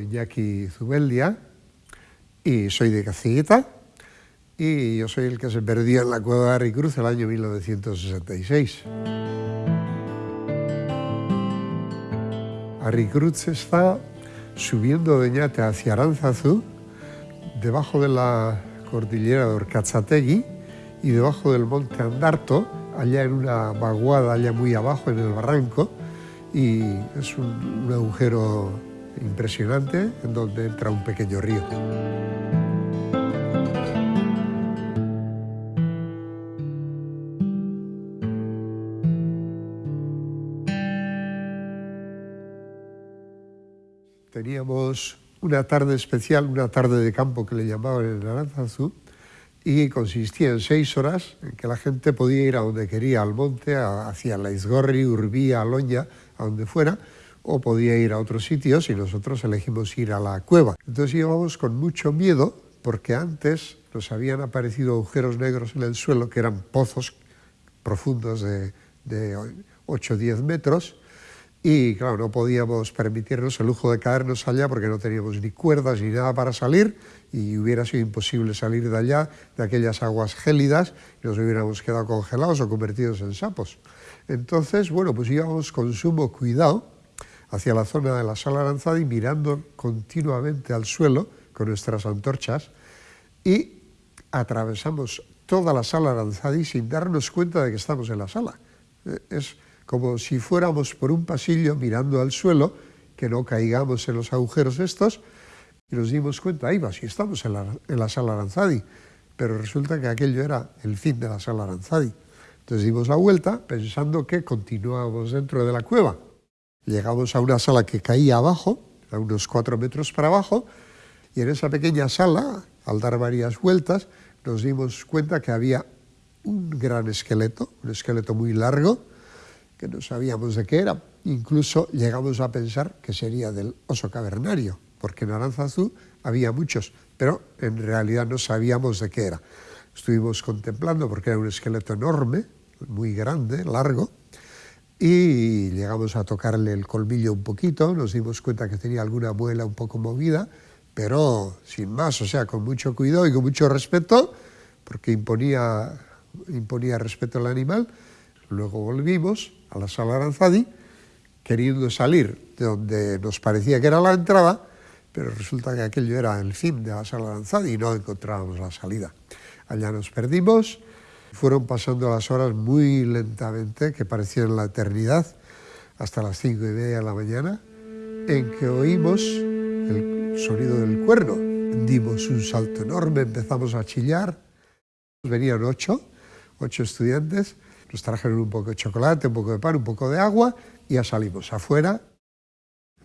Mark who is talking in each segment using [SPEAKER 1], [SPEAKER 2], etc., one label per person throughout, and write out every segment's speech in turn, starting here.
[SPEAKER 1] Iñaki Zubeldia y soy de Caciguita y yo soy el que se perdió en la cueva de Arricruz el año 1966. Arricruz está subiendo de Ñate hacia Aranzazú, debajo de la cordillera de Orcazategui y debajo del monte Andarto, allá en una vaguada, allá muy abajo en el barranco, y es un agujero impresionante en donde entra un pequeño río. Teníamos una tarde especial, una tarde de campo que le llamaban en Aranzazú, y consistía en seis horas en que la gente podía ir a donde quería, al monte, hacia la Izgorri, Urbía, Aloña, a donde fuera, o podía ir a otros sitios y nosotros elegimos ir a la cueva. Entonces íbamos con mucho miedo porque antes nos habían aparecido agujeros negros en el suelo que eran pozos profundos de, de 8 o 10 metros y claro, no podíamos permitirnos el lujo de caernos allá porque no teníamos ni cuerdas ni nada para salir y hubiera sido imposible salir de allá, de aquellas aguas gélidas, y nos hubiéramos quedado congelados o convertidos en sapos. Entonces, bueno, pues íbamos con sumo cuidado hacia la zona de la sala Aranzadi mirando continuamente al suelo con nuestras antorchas y atravesamos toda la sala Aranzadi sin darnos cuenta de que estamos en la sala. Eh, es como si fuéramos por un pasillo mirando al suelo, que no caigamos en los agujeros estos, y nos dimos cuenta, ahí va, si estamos en la, en la sala Aranzadi, pero resulta que aquello era el fin de la sala Aranzadi. Entonces dimos la vuelta pensando que continuábamos dentro de la cueva. Llegamos a una sala que caía abajo, a unos cuatro metros para abajo, y en esa pequeña sala, al dar varias vueltas, nos dimos cuenta que había un gran esqueleto, un esqueleto muy largo, que no sabíamos de qué era. Incluso llegamos a pensar que sería del oso cavernario, porque en Aranzazú había muchos, pero en realidad no sabíamos de qué era. Estuvimos contemplando porque era un esqueleto enorme, muy grande, largo, y llegamos a tocarle el colmillo un poquito, nos dimos cuenta que tenía alguna muela un poco movida, pero sin más, o sea, con mucho cuidado y con mucho respeto, porque imponía, imponía respeto al animal. Luego volvimos a la sala Aranzadi, queriendo salir de donde nos parecía que era la entrada, pero resulta que aquello era el fin de la sala Aranzadi y no encontrábamos la salida. Allá nos perdimos, fueron pasando las horas muy lentamente, que parecían la eternidad, hasta las cinco y media de la mañana, en que oímos el sonido del cuerno. Dimos un salto enorme, empezamos a chillar. Venían ocho, ocho estudiantes, nos trajeron un poco de chocolate, un poco de pan, un poco de agua y ya salimos afuera.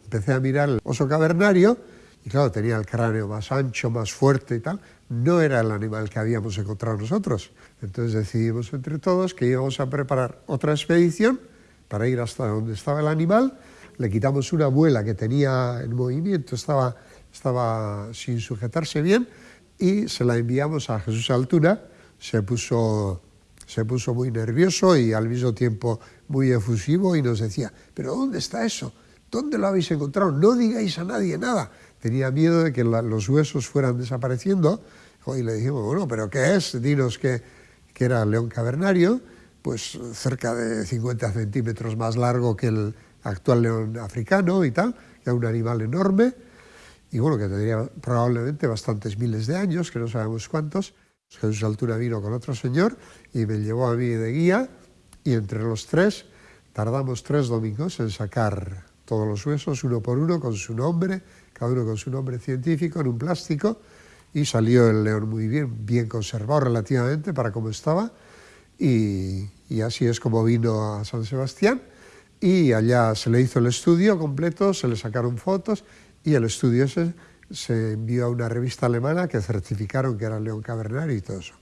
[SPEAKER 1] Empecé a mirar el oso cavernario y claro, tenía el cráneo más ancho, más fuerte y tal. No era el animal que habíamos encontrado nosotros. Entonces decidimos entre todos que íbamos a preparar otra expedición para ir hasta donde estaba el animal. Le quitamos una muela que tenía en movimiento, estaba, estaba sin sujetarse bien, y se la enviamos a Jesús Altuna. Se puso se puso muy nervioso y al mismo tiempo muy efusivo y nos decía, ¿pero dónde está eso? ¿Dónde lo habéis encontrado? No digáis a nadie nada. Tenía miedo de que los huesos fueran desapareciendo y le dijimos, bueno, ¿pero qué es? Dinos que, que era león cavernario, pues cerca de 50 centímetros más largo que el actual león africano y tal, que era un animal enorme, y bueno, que tendría probablemente bastantes miles de años, que no sabemos cuántos, Jesús Altura vino con otro señor y me llevó a mí de guía y entre los tres tardamos tres domingos en sacar todos los huesos, uno por uno, con su nombre, cada uno con su nombre científico, en un plástico, y salió el león muy bien, bien conservado relativamente para cómo estaba, y, así es como vino a San Sebastián, y allá se le hizo el estudio completo, se le sacaron fotos, y el estudio ese se envió a una revista alemana que certificaron que era el león cavernario y todo eso.